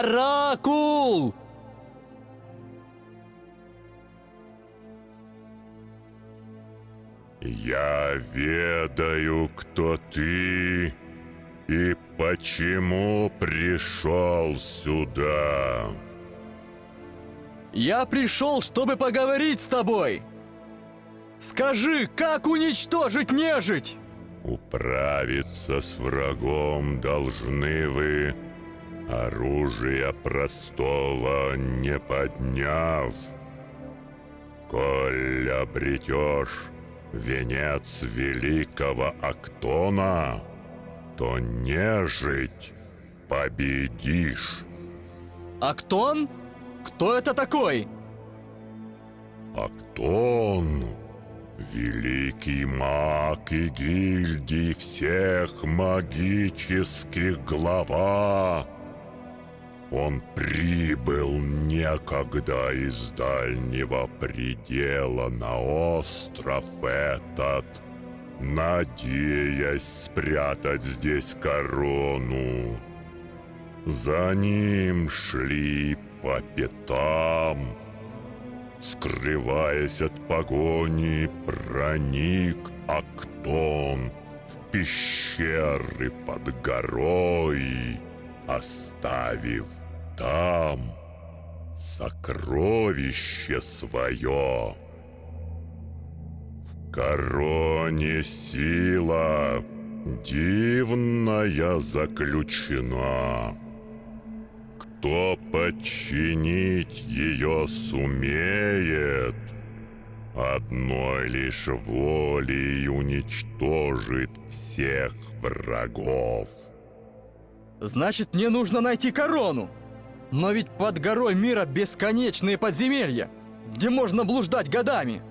Оракул! Я ведаю, кто ты и почему пришел сюда. Я пришел, чтобы поговорить с тобой. Скажи, как уничтожить нежить? Управиться с врагом должны вы, оружия простого не подняв. Коль обретешь венец великого Актона, то нежить победишь. Актон? Кто это такой? Актон — великий маг и гильдий всех магических глава. Он прибыл некогда из дальнего предела на остров этот, надеясь спрятать здесь корону. За ним шли по пятам. Скрываясь от погони, проник Актон в пещеры под горой, оставив там сокровище свое. В короне сила дивная заключена. Кто подчинить ее сумеет, одной лишь волей уничтожит всех врагов. Значит, мне нужно найти корону. Но ведь под горой мира бесконечные подземелья, где можно блуждать годами.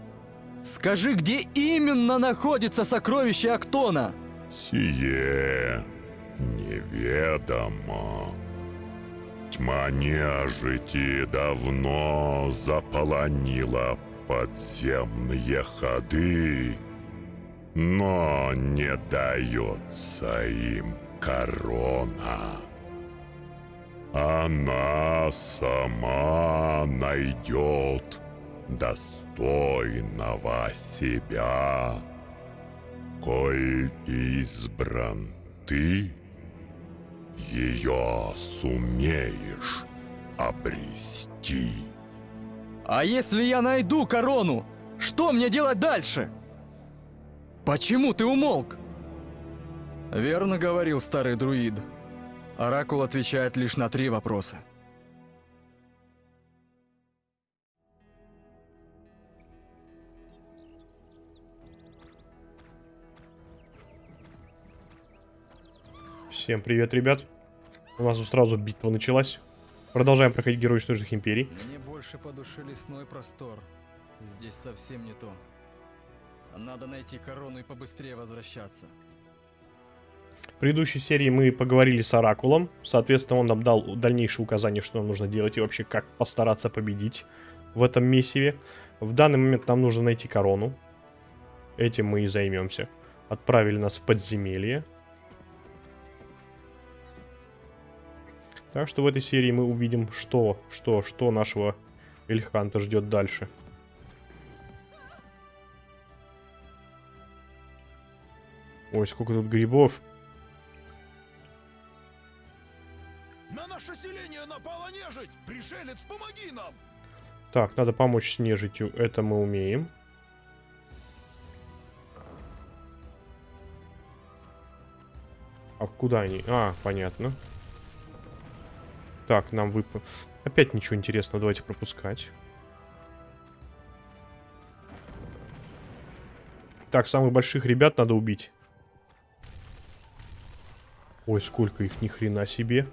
Скажи, где именно находится сокровище Актона? Сие неведомо. Тьма нежити давно заполонила подземные ходы, но не дается им корона. Она сама найдет достойного себя. Коль избран ты, ее сумеешь обрести. А если я найду корону, что мне делать дальше? Почему ты умолк? Верно говорил старый друид. Оракул отвечает лишь на три вопроса. Всем привет, ребят. У нас сразу битва началась. Продолжаем проходить Герои Ничтожных Империй. Мне больше по душе лесной простор. Здесь совсем не то. Надо найти корону и побыстрее возвращаться. В предыдущей серии мы поговорили с Оракулом. Соответственно, он нам дал дальнейшие указания, что нам нужно делать и вообще как постараться победить в этом месиве. В данный момент нам нужно найти корону. Этим мы и займемся. Отправили нас в подземелье. Так что в этой серии мы увидим, что, что, что нашего Эльханта ждет дальше. Ой, сколько тут грибов. Наше селение напала нежить! Пришелец, помоги нам! Так, надо помочь с нежитью. Это мы умеем. А куда они? А, понятно. Так, нам вып... Опять ничего интересного. Давайте пропускать. Так, самых больших ребят надо убить. Ой, сколько их, ни хрена себе.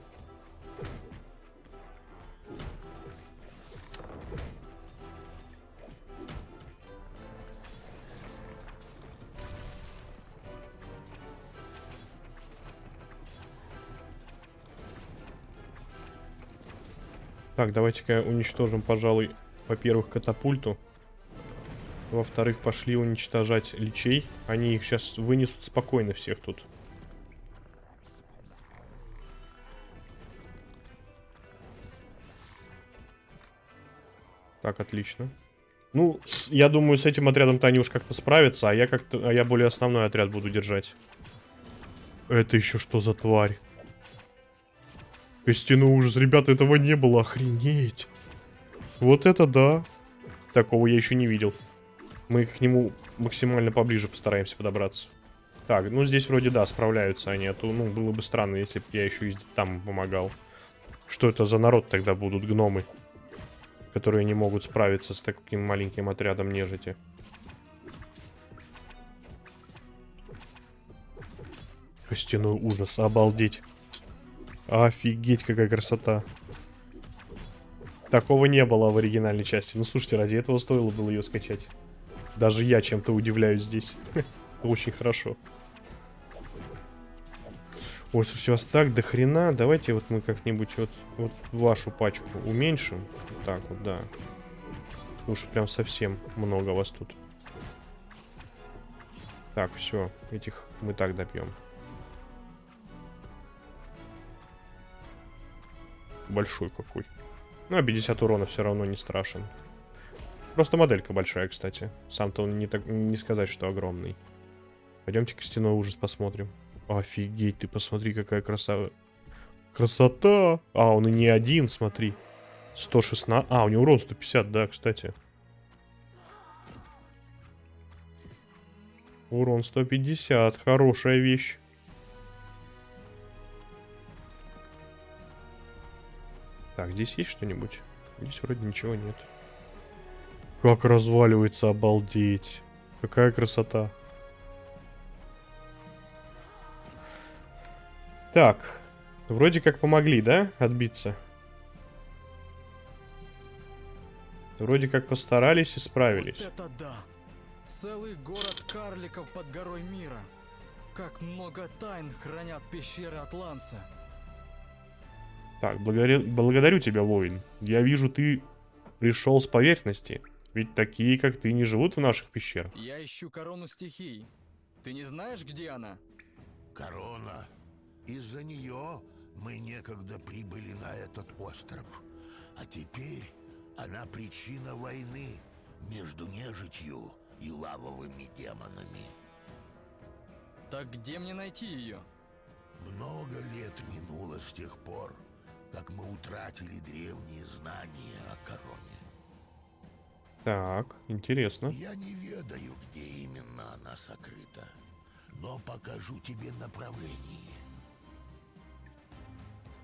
Так, давайте-ка уничтожим, пожалуй, во-первых, катапульту. Во-вторых, пошли уничтожать лечей, Они их сейчас вынесут спокойно всех тут. Так, отлично. Ну, с, я думаю, с этим отрядом-то они уж как-то справятся, а я как-то, а я более основной отряд буду держать. Это еще что за тварь? Костяной ужас, ребята, этого не было, охренеть. Вот это да. Такого я еще не видел. Мы к нему максимально поближе постараемся подобраться. Так, ну здесь вроде да, справляются они, а то, ну, было бы странно, если бы я еще и там помогал. Что это за народ тогда будут, гномы? Которые не могут справиться с таким маленьким отрядом нежити. Костяной ужас, обалдеть. Офигеть, какая красота. Такого не было в оригинальной части. Ну, слушайте, ради этого стоило было ее скачать. Даже я чем-то удивляюсь здесь. Очень хорошо. Ой, слушайте, вас так до хрена. Давайте вот мы как-нибудь вот, вот вашу пачку уменьшим. Так вот, да. Уж прям совсем много вас тут. Так, все. Этих мы так добьем. Большой какой. Ну, а 50 урона все равно не страшен. Просто моделька большая, кстати. Сам-то он не, так, не сказать, что огромный. Пойдемте костяной ужас посмотрим. Офигеть, ты посмотри, какая красава. Красота! А, он и не один, смотри. 116. А, у него урон 150, да, кстати. Урон 150. Хорошая вещь. Так, здесь есть что-нибудь? Здесь вроде ничего нет. Как разваливается, обалдеть. Какая красота. Так. Вроде как помогли, да, отбиться? Вроде как постарались и справились. Вот это да! Целый город карликов под горой мира. Как много тайн хранят пещеры Атланца. Так, благодарю, благодарю тебя, воин. Я вижу, ты пришел с поверхности. Ведь такие, как ты, не живут в наших пещерах. Я ищу корону стихий. Ты не знаешь, где она? Корона. Из-за нее мы некогда прибыли на этот остров. А теперь она причина войны между нежитью и лавовыми демонами. Так где мне найти ее? Много лет минуло с тех пор, как мы утратили древние знания о короне. Так, интересно. Я не ведаю, где именно она сокрыта, но покажу тебе направление.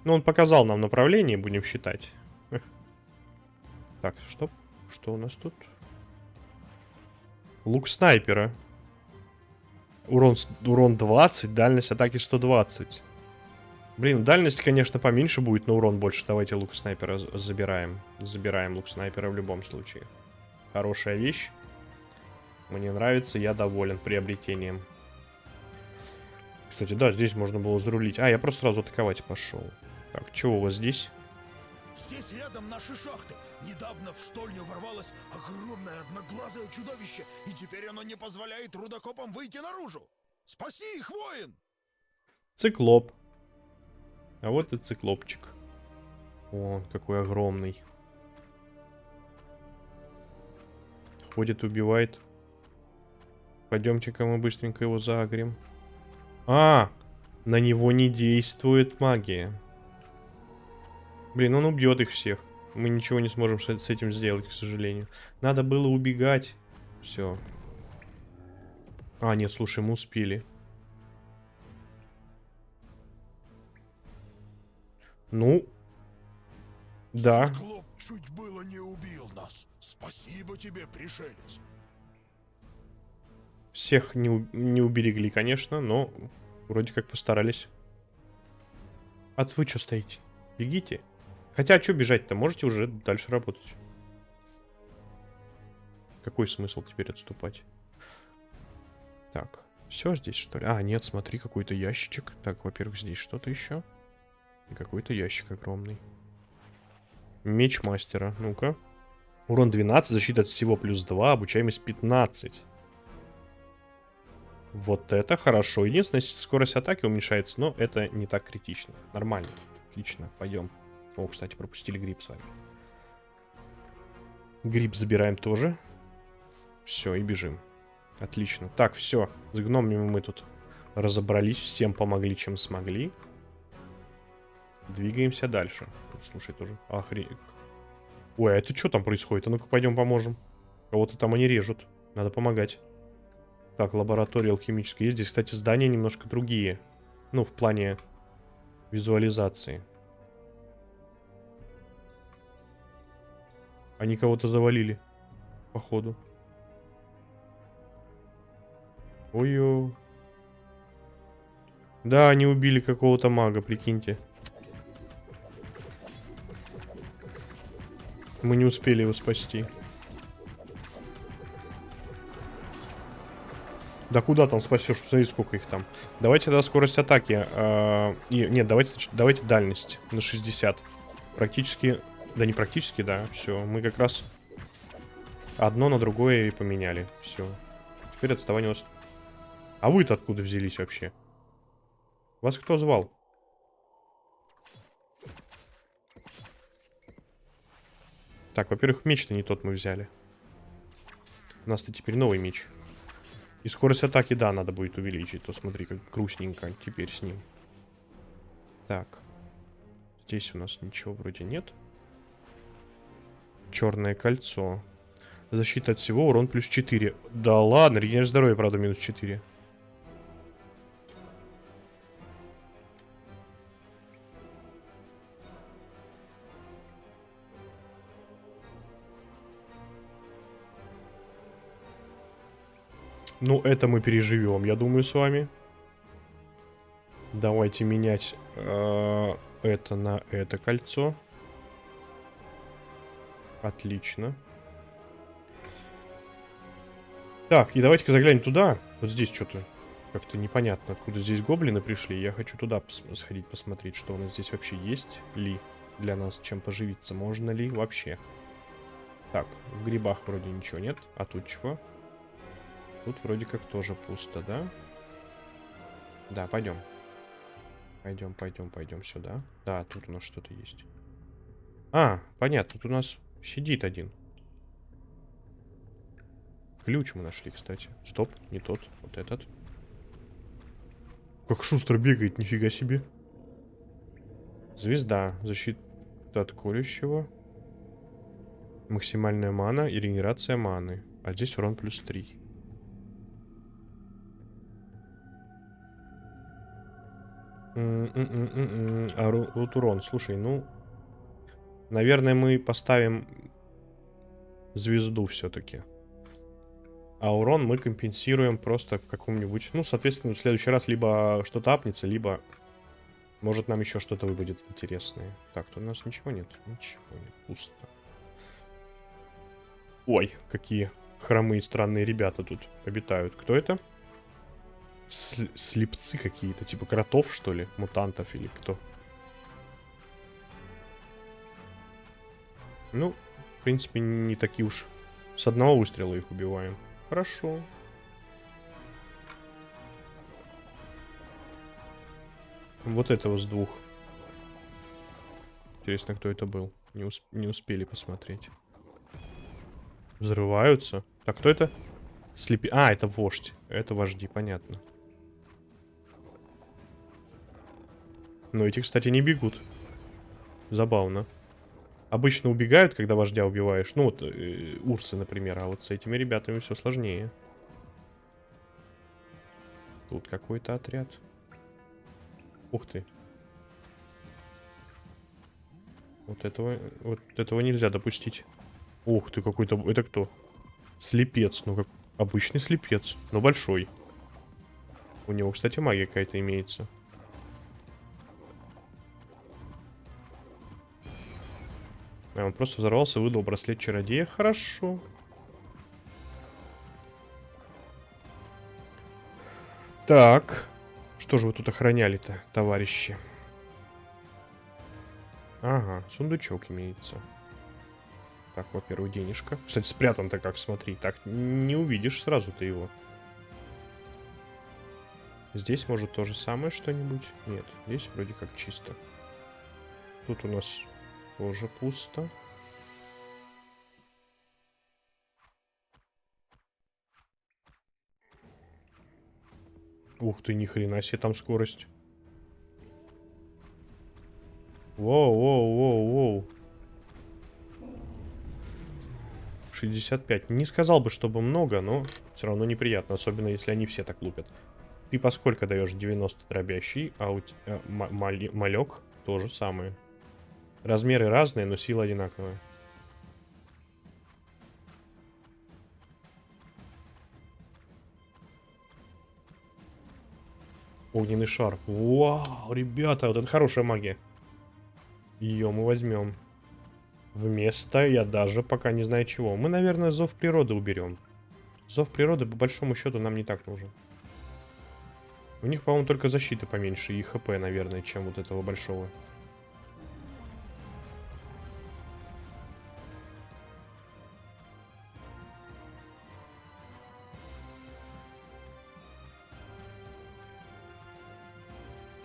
Ну, он показал нам направление, будем считать. Так, что? Что у нас тут? Лук снайпера. Урон, урон 20, дальность атаки 120. Блин, дальность, конечно, поменьше будет, но урон больше. Давайте лук снайпера забираем. Забираем лук снайпера в любом случае. Хорошая вещь. Мне нравится, я доволен приобретением. Кстати, да, здесь можно было зарулить. А, я просто сразу атаковать пошел. Так, что у вас здесь? Здесь рядом наши шахты. Недавно в штольню ворвалось огромное одноглазое чудовище, и теперь оно не позволяет рудокопам выйти наружу. Спаси их, воин! Циклоп. А вот и циклопчик. Он какой огромный. Ходит, убивает. Пойдемте-ка мы быстренько его загрем. А, на него не действует магия. Блин, он убьет их всех. Мы ничего не сможем с этим сделать, к сожалению. Надо было убегать. Все. А, нет, слушай, мы успели. Ну, да. Циклоп чуть было не убил нас. Спасибо тебе, пришелец. Всех не, не уберегли, конечно, но вроде как постарались. А вы что стоите? Бегите. Хотя, что бежать-то? Можете уже дальше работать. Какой смысл теперь отступать? Так, все здесь, что ли? А, нет, смотри, какой-то ящичек. Так, во-первых, здесь что-то еще. И какой-то ящик огромный. Меч мастера. Ну-ка. Урон 12, защита от всего плюс 2, обучаемость 15. Вот это хорошо. Единственное, скорость атаки уменьшается, но это не так критично. Нормально. Отлично, пойдем. О, кстати, пропустили гриб с вами. Гриб забираем тоже. Все, и бежим. Отлично. Так, все. С гномами мы тут разобрались. Всем помогли, чем смогли. Двигаемся дальше. Тут, слушай, тоже охренеть. Ой, а это что там происходит? А ну-ка, пойдем поможем. Кого-то там они режут. Надо помогать. Так, лаборатория алхимическая есть. Здесь, кстати, здания немножко другие. Ну, в плане визуализации. Они кого-то завалили. Походу. Ой-ой. Да, они убили какого-то мага, прикиньте. Мы не успели его спасти. Да куда там спасешь? Посмотри, сколько их там. Давайте тогда скорость атаки. Э, нет, давайте, давайте дальность на 60. Практически... Да не практически, да. Все, мы как раз одно на другое и поменяли. Все. Теперь отставание у нас... А вы-то откуда взялись вообще? Вас кто звал? Так, во-первых, меч-то не тот мы взяли. У нас-то теперь новый меч. И скорость атаки, да, надо будет увеличить. То смотри, как грустненько теперь с ним. Так. Здесь у нас ничего вроде нет. Черное кольцо. Защита от всего, урон плюс 4. Да ладно, регенерация здоровья, правда, минус 4. Ну, это мы переживем, я думаю, с вами. Давайте менять э, это на это кольцо. Отлично. Так, и давайте-ка заглянем туда. Вот здесь что-то как-то непонятно, откуда здесь гоблины пришли. Я хочу туда пос сходить посмотреть, что у нас здесь вообще есть ли для нас, чем поживиться. Можно ли вообще. Так, в грибах вроде ничего нет. А тут чего? Тут вроде как тоже пусто, да? Да, пойдем. Пойдем, пойдем, пойдем сюда. Да, тут у нас что-то есть. А, понятно, тут у нас сидит один. Ключ мы нашли, кстати. Стоп, не тот, вот этот. Как шустро бегает, нифига себе. Звезда. Защита от колющего. Максимальная мана и регенерация маны. А здесь урон плюс 3. А вот урон, слушай, ну... Наверное, мы поставим звезду все-таки. А урон мы компенсируем просто в каком-нибудь... Ну, соответственно, в следующий раз либо что-то апнется, либо... Может, нам еще что-то выпадет интересное. Так, тут у нас ничего нет. Ничего нет, пусто. Ой, какие хромые странные ребята тут обитают. Кто это? Слепцы какие-то, типа кротов, что ли? Мутантов или кто? Ну, в принципе, не такие уж. С одного выстрела их убиваем. Хорошо. Вот этого с двух. Интересно, кто это был. Не, усп не успели посмотреть. Взрываются. Так, кто это? Слепи... А, это вождь. Это вожди, понятно. Но эти, кстати, не бегут. Забавно. Обычно убегают, когда вождя убиваешь. Ну, вот э, урсы, например. А вот с этими ребятами все сложнее. Тут какой-то отряд. Ух ты. Вот этого, вот этого нельзя допустить. Ух ты, какой-то... Это кто? Слепец. Ну, как обычный слепец. Но большой. У него, кстати, магия какая-то имеется. Он просто взорвался, выдал браслет чародея. Хорошо. Так. Что же вы тут охраняли-то, товарищи? Ага, сундучок имеется. Так, во-первых, денежка. Кстати, спрятан-то как, смотри. Так не увидишь сразу ты его. Здесь, может, то же самое что-нибудь? Нет, здесь вроде как чисто. Тут у нас тоже пусто. Ух ты, ни хрена себе там скорость. Воу, воу, воу, воу. 65. Не сказал бы, чтобы много, но все равно неприятно, особенно если они все так лупят. Ты поскольку даешь 90 дробящий, а у тебя а, малек то же самое. Размеры разные, но сила одинаковая. Огненный шар. Вау, ребята, вот это хорошая магия. Ее мы возьмем. Вместо, я даже пока не знаю чего. Мы, наверное, зов природы уберем. Зов природы, по большому счету, нам не так нужен. У них, по-моему, только защита поменьше и хп, наверное, чем вот этого большого.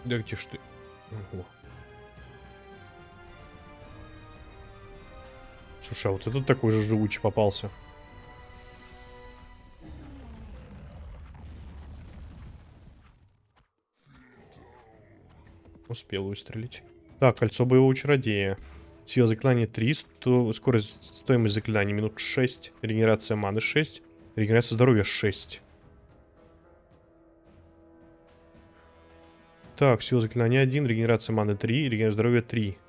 Да где ж ты? Ого. Слушай, а вот этот такой же живучий попался. Успел выстрелить. Так, кольцо боевого чародея. Сила заклинания 3, сто... скорость, стоимость заклинания минут 6, регенерация маны 6, регенерация здоровья 6. Так, сила заклинания 1, регенерация маны 3, регенерация здоровья 3.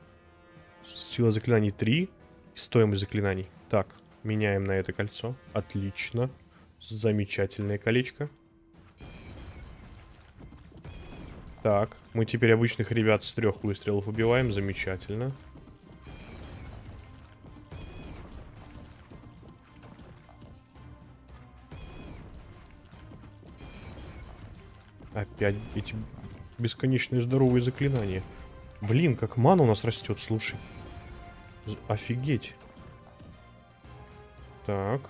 Сила заклинаний 3, стоимость заклинаний. Так, меняем на это кольцо. Отлично. Замечательное колечко. Так, мы теперь обычных ребят с трех выстрелов убиваем. Замечательно. Опять эти бесконечные здоровые заклинания. Блин, как мана у нас растет, слушай. Офигеть. Так.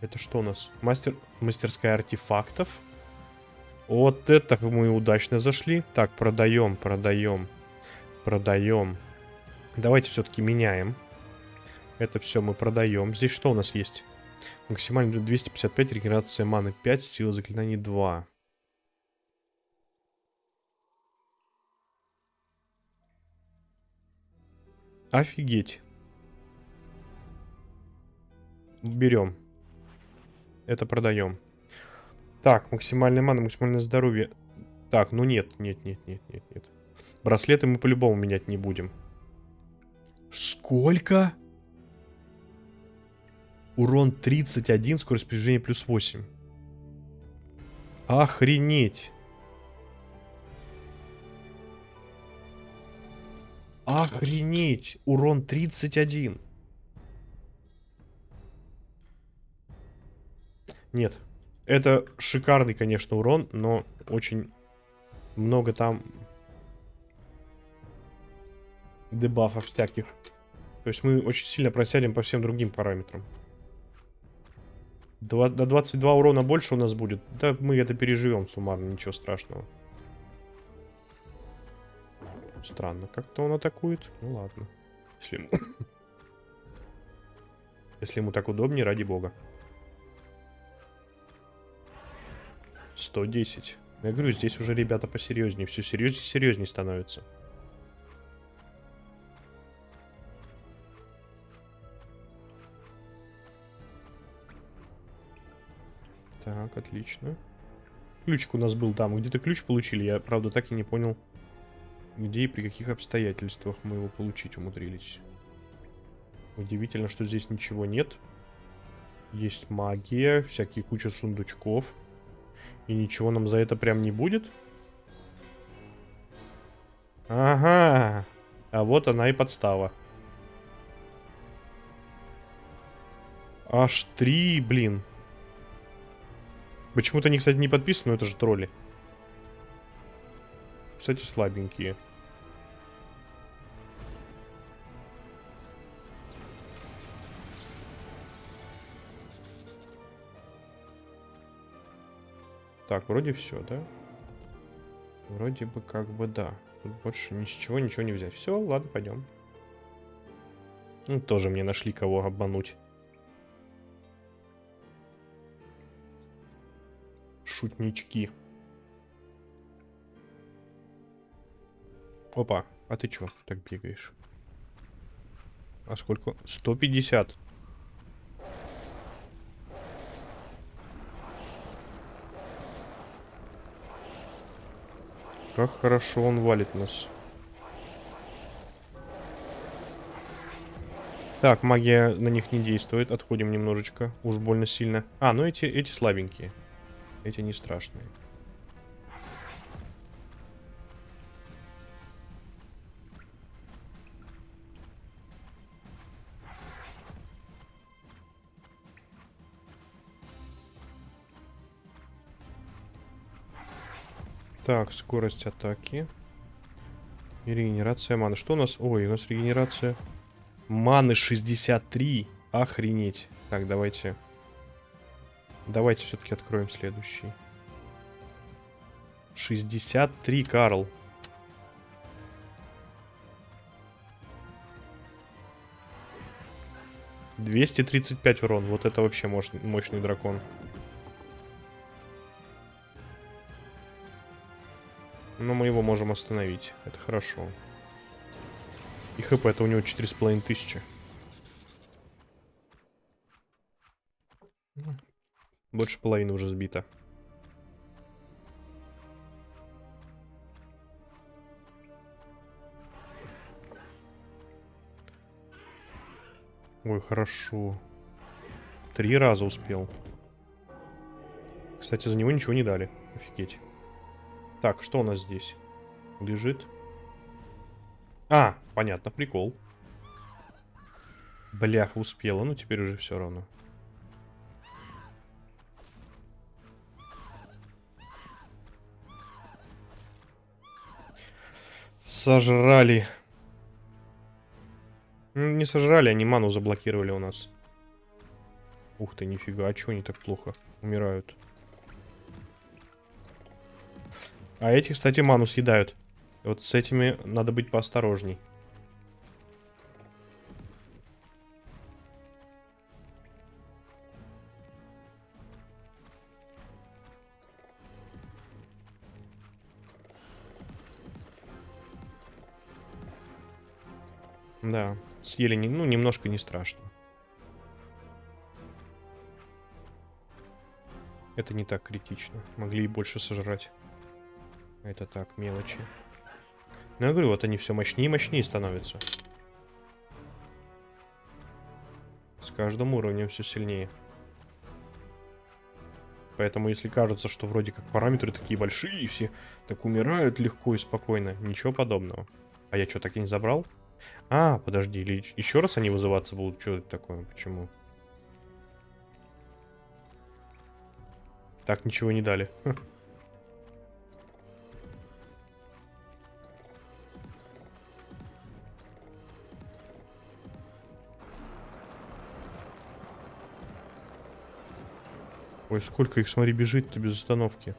Это что у нас? Мастер... Мастерская артефактов. Вот это мы удачно зашли. Так, продаем, продаем, продаем. Давайте все-таки меняем. Это все мы продаем. Здесь что у нас есть? Максимально 255, регенерация маны 5, сила заклинаний 2. Офигеть. Берем. Это продаем. Так, максимальная мана, максимальное здоровье. Так, ну нет, нет, нет, нет, нет, нет. Браслеты мы по-любому менять не будем. Сколько? Урон 31, скорость передвижения плюс 8. Охренеть. Охренеть! Урон 31. Нет. Это шикарный, конечно, урон, но очень много там дебафов всяких. То есть мы очень сильно просядем по всем другим параметрам. До 22 урона больше у нас будет. Да мы это переживем суммарно, ничего страшного. Странно, как-то он атакует. Ну ладно. Если ему... Если ему так удобнее, ради бога. 110. Я говорю, здесь уже ребята посерьезнее. Все серьезнее серьезнее становится. Так, отлично. Ключик у нас был там. Где-то ключ получили. Я, правда, так и не понял, где и при каких обстоятельствах мы его получить умудрились. Удивительно, что здесь ничего нет. Есть магия, всякие куча сундучков. И ничего нам за это прям не будет? Ага. А вот она и подстава. Аж три, блин. Почему-то они, кстати, не подписаны, но это же тролли. Кстати, слабенькие. Так, вроде все, да? Вроде бы как бы да. Тут больше ни с чего ничего не взять. Все, ладно, пойдем. Ну, тоже мне нашли кого обмануть. Шутнички. Опа, а ты чё так бегаешь? А сколько? 150. Как хорошо он валит нас. Так, магия на них не действует. Отходим немножечко. Уж больно сильно. А, ну эти, эти слабенькие. Эти не страшные. Так, скорость атаки. И регенерация маны. Что у нас? Ой, у нас регенерация маны 63. Охренеть. Так, давайте. Давайте все-таки откроем следующий. 63, Карл. Двести тридцать пять урон. Вот это вообще мощный, дракон. Но мы его можем остановить. Это хорошо. И хп это у него 4,5 тысячи. Больше половины уже сбито. Ой, хорошо. Три раза успел. Кстати, за него ничего не дали. Офигеть. Так, что у нас здесь? Лежит. А, понятно, прикол. Блях, успела, ну теперь уже все равно. Сожрали. Не сожрали, они ману заблокировали у нас. Ух ты, нифига, а чего они так плохо умирают? А эти, кстати, ману съедают. Вот с этими надо быть поосторожней. Да, съели, не, ну, немножко не страшно. Это не так критично. Могли и больше сожрать. Это так, мелочи. Ну, я говорю, вот они все мощнее и мощнее становятся. С каждым уровнем все сильнее. Поэтому, если кажется, что вроде как параметры такие большие, и все так умирают легко и спокойно, ничего подобного. А я что, так и не забрал? А, подожди, или еще раз они вызываться будут? Что это такое? Почему? Так, ничего не дали. Ой, сколько их, смотри, бежит-то без остановки.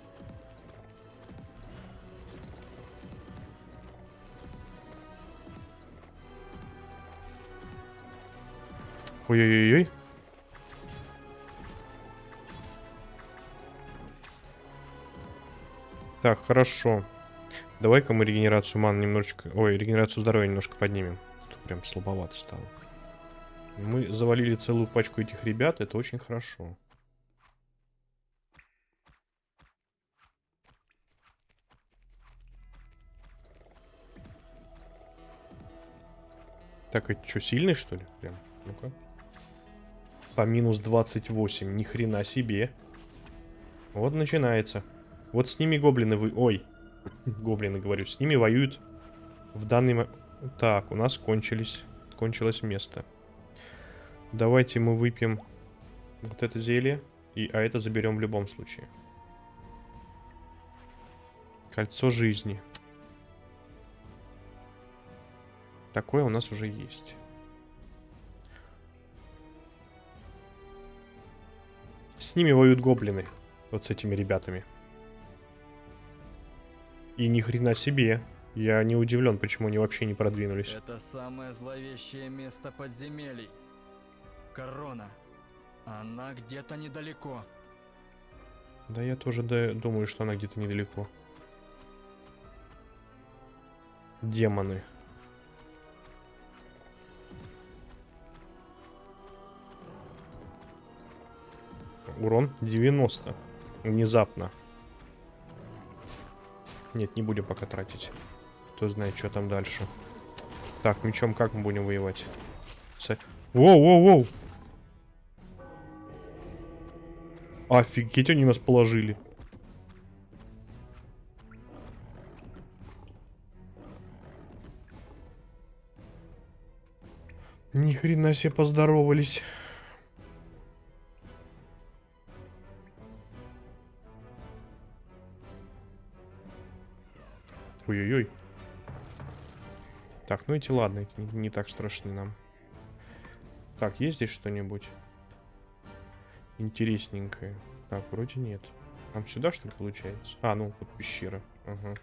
Ой-ой-ой. Так, хорошо. Давай-ка мы регенерацию ман немножечко... Ой, регенерацию здоровья немножко поднимем. Тут прям слабовато стало. Мы завалили целую пачку этих ребят, это очень хорошо. Так, это что, сильный, что ли? Прям, ну-ка. По минус 28, ни хрена себе. Вот начинается. Вот с ними гоблины вы... Ой, гоблины, говорю, с ними воюют в данный момент... Так, у нас кончились... Кончилось место. Давайте мы выпьем вот это зелье. И, а это заберем в любом случае. Кольцо жизни. Такое у нас уже есть. С ними воюют гоблины. Вот с этими ребятами. И ни хрена себе. Я не удивлен, почему они вообще не продвинулись. Это самое зловещее место подземелий. Корона. Она где-то недалеко. Да я тоже да- думаю, что она где-то недалеко. Демоны. Урон 90. Внезапно. Нет, не будем пока тратить. Кто знает, что там дальше. Так, мечом как мы будем воевать? С- Воу, воу, воу! Офигеть, они нас положили. Ни хрена себе поздоровались. Ой-ой-ой. Так, ну эти ладно, эти не, не так страшны нам. Так, есть здесь что-нибудь? Интересненькое. Так, вроде нет. Нам сюда, что ли, получается? А, ну, вот пещера. Ага.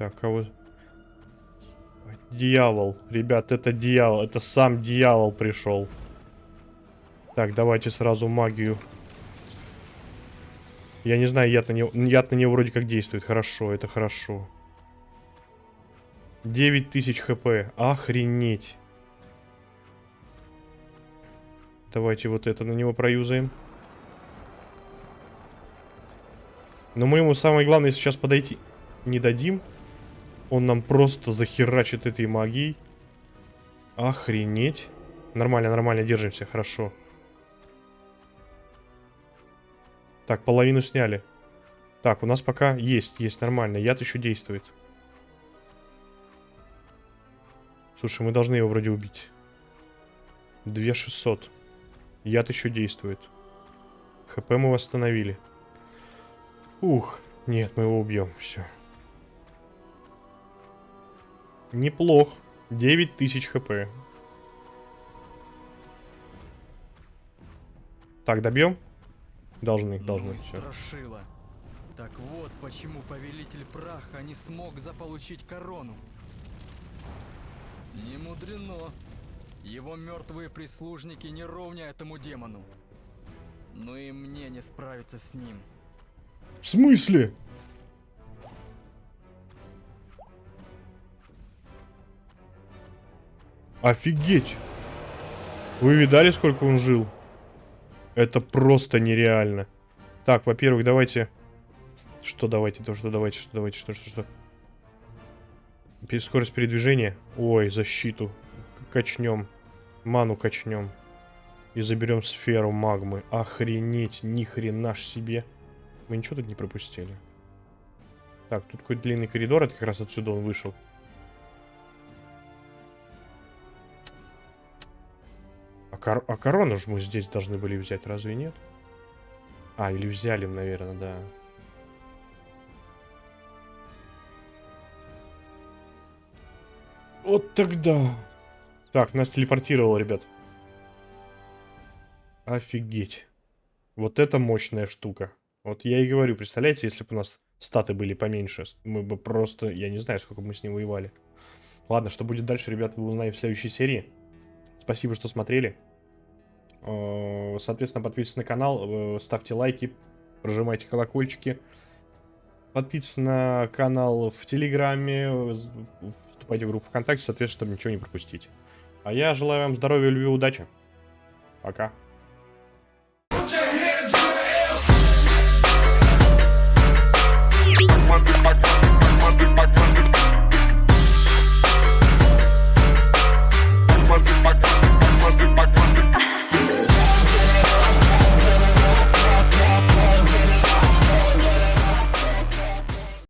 Так, кого... Дьявол. Ребят, это дьявол. Это сам дьявол пришел. Так, давайте сразу магию. Я не знаю, яд на него, яд на него вроде как действует. Хорошо, это хорошо. 9000 хп. Охренеть. Давайте вот это на него проюзаем. Но мы ему самое главное сейчас подойти не дадим. Он нам просто захерачит этой магией. Охренеть. Нормально, нормально, держимся, хорошо. Так, половину сняли. Так, у нас пока есть, есть, нормально. Яд еще действует. Слушай, мы должны его вроде убить. 2600. Яд еще действует. ХП мы восстановили. Ух, нет, мы его убьем, все. Неплох. 9000 хп. Так, добьем? Должны, должны, Ну и все. страшила. Так вот, почему повелитель праха не смог заполучить корону. Не мудрено. Его мертвые прислужники не ровня этому демону. Но и мне не справиться с ним. В смысле? Офигеть! Вы видали, сколько он жил? Это просто нереально. Так, во-первых, давайте... Что давайте, то, что давайте, что давайте, что, что, что. Скорость передвижения. Ой, защиту. Качнем. Ману качнем. И заберем сферу магмы. Охренеть, ни хрена ж себе. Мы ничего тут не пропустили. Так, тут какой-то длинный коридор, это как раз отсюда он вышел. Кор- а корону же мы здесь должны были взять, разве нет? А, или взяли, наверное, да. Вот тогда. Так, нас телепортировало, ребят. Офигеть. Вот это мощная штука. Вот я и говорю, представляете, если бы у нас статы были поменьше, мы бы просто, я не знаю, сколько бы мы с ним воевали. Ладно, что будет дальше, ребят, вы узнаете в следующей серии. Спасибо, что смотрели. Э, Соответственно, подписывайтесь на канал, э, ставьте лайки, прожимайте колокольчики. Подписывайтесь на канал в Телеграме, э, вступайте в группу ВКонтакте, соответственно, чтобы ничего не пропустить. А я желаю вам здоровья, любви, удачи. Пока.